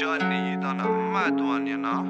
叫你到那买多少年了？